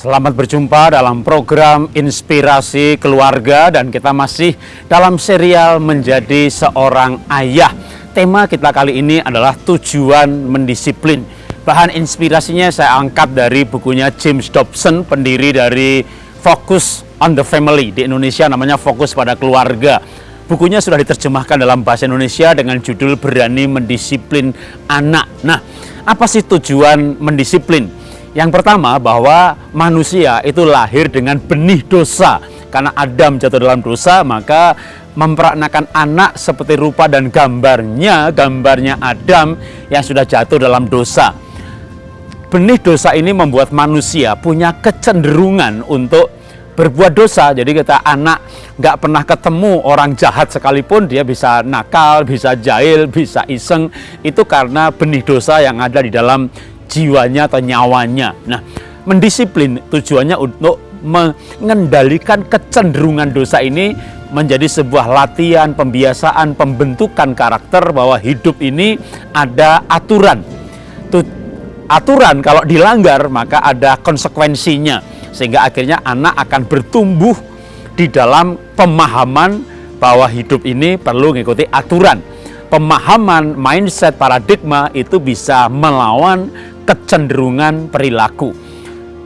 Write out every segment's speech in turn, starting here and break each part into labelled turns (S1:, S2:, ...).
S1: Selamat berjumpa dalam program Inspirasi Keluarga dan kita masih dalam serial Menjadi Seorang Ayah. Tema kita kali ini adalah tujuan mendisiplin. Bahan inspirasinya saya angkat dari bukunya James Dobson, pendiri dari Focus on the Family. Di Indonesia namanya Fokus pada Keluarga. Bukunya sudah diterjemahkan dalam bahasa Indonesia dengan judul Berani Mendisiplin Anak. Nah, apa sih tujuan mendisiplin? Yang pertama bahwa manusia itu lahir dengan benih dosa. Karena Adam jatuh dalam dosa, maka memperanakan anak seperti rupa dan gambarnya, gambarnya Adam yang sudah jatuh dalam dosa. Benih dosa ini membuat manusia punya kecenderungan untuk berbuat dosa. Jadi kita anak nggak pernah ketemu orang jahat sekalipun dia bisa nakal, bisa jahil, bisa iseng. Itu karena benih dosa yang ada di dalam jiwanya atau nyawanya. Nah, mendisiplin tujuannya untuk mengendalikan kecenderungan dosa ini menjadi sebuah latihan, pembiasaan, pembentukan karakter bahwa hidup ini ada aturan. aturan kalau dilanggar maka ada konsekuensinya sehingga akhirnya anak akan bertumbuh di dalam pemahaman bahwa hidup ini perlu mengikuti aturan. Pemahaman mindset paradigma itu bisa melawan kecenderungan perilaku.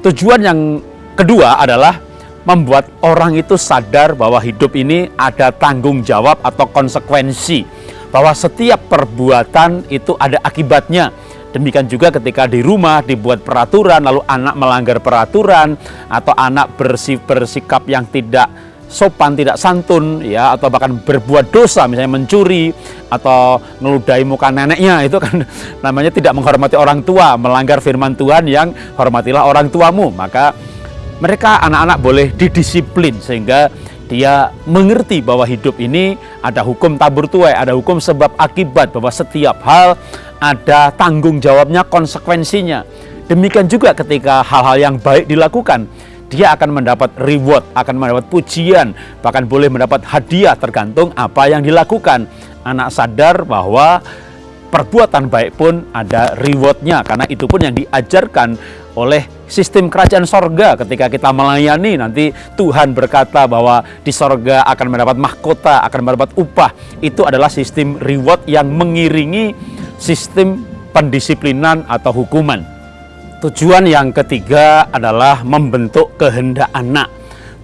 S1: Tujuan yang kedua adalah membuat orang itu sadar bahwa hidup ini ada tanggung jawab atau konsekuensi. Bahwa setiap perbuatan itu ada akibatnya. Demikian juga ketika di rumah dibuat peraturan, lalu anak melanggar peraturan, atau anak bersikap yang tidak sopan, tidak santun, ya, atau bahkan berbuat dosa, misalnya mencuri atau ngeludahi muka neneknya, itu kan namanya tidak menghormati orang tua, melanggar firman Tuhan yang hormatilah orang tuamu. Maka mereka anak-anak boleh didisiplin sehingga dia mengerti bahwa hidup ini ada hukum tabur tuai, ada hukum sebab akibat, bahwa setiap hal ada tanggung jawabnya, konsekuensinya. Demikian juga ketika hal-hal yang baik dilakukan, dia akan mendapat reward, akan mendapat pujian, bahkan boleh mendapat hadiah tergantung apa yang dilakukan. Anak sadar bahwa perbuatan baik pun ada rewardnya, karena itu pun yang diajarkan oleh sistem kerajaan sorga ketika kita melayani nanti Tuhan berkata bahwa di sorga akan mendapat mahkota, akan mendapat upah. Itu adalah sistem reward yang mengiringi sistem pendisiplinan atau hukuman. Tujuan yang ketiga adalah membentuk kehendak anak.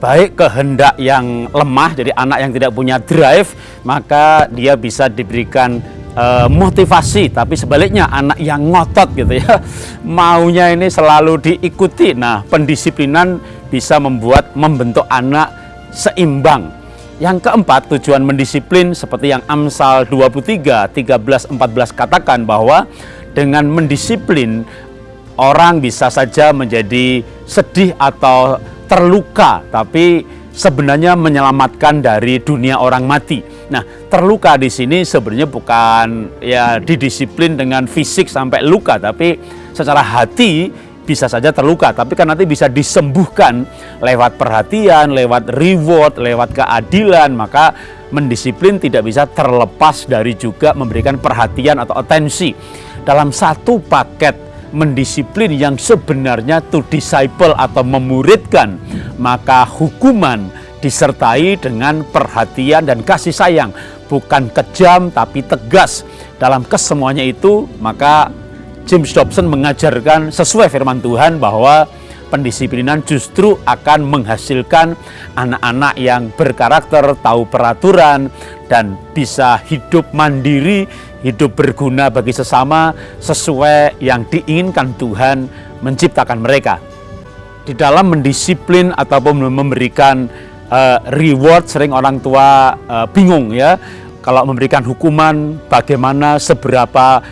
S1: Baik kehendak yang lemah, jadi anak yang tidak punya drive, maka dia bisa diberikan uh, motivasi. Tapi sebaliknya anak yang ngotot gitu ya, maunya ini selalu diikuti. Nah, pendisiplinan bisa membuat membentuk anak seimbang. Yang keempat, tujuan mendisiplin seperti yang Amsal 23, 13, 14 katakan bahwa dengan mendisiplin orang bisa saja menjadi sedih atau terluka, tapi sebenarnya menyelamatkan dari dunia orang mati. Nah, terluka di sini sebenarnya bukan ya didisiplin dengan fisik sampai luka, tapi secara hati bisa saja terluka, tapi kan nanti bisa disembuhkan lewat perhatian, lewat reward, lewat keadilan, maka mendisiplin tidak bisa terlepas dari juga memberikan perhatian atau atensi. Dalam satu paket mendisiplin yang sebenarnya to disciple atau memuridkan, maka hukuman disertai dengan perhatian dan kasih sayang, bukan kejam tapi tegas. Dalam kesemuanya itu, maka James Dobson mengajarkan sesuai firman Tuhan bahwa pendisiplinan justru akan menghasilkan anak-anak yang berkarakter, tahu peraturan, dan bisa hidup mandiri, hidup berguna bagi sesama sesuai yang diinginkan Tuhan menciptakan mereka. Di dalam mendisiplin ataupun memberikan uh, reward, sering orang tua uh, bingung ya, kalau memberikan hukuman bagaimana seberapa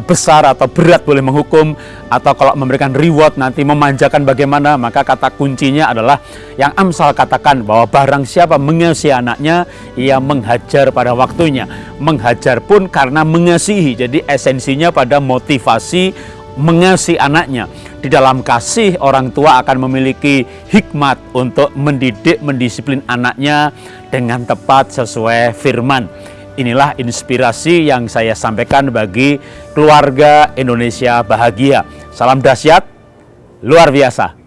S1: besar atau berat boleh menghukum atau kalau memberikan reward nanti memanjakan bagaimana maka kata kuncinya adalah yang Amsal katakan bahwa barang siapa mengasihi anaknya ia menghajar pada waktunya. Menghajar pun karena mengasihi jadi esensinya pada motivasi mengasihi anaknya. Di dalam kasih orang tua akan memiliki hikmat untuk mendidik mendisiplin anaknya dengan tepat sesuai firman Inilah inspirasi yang saya sampaikan bagi keluarga Indonesia bahagia. Salam dahsyat, luar biasa.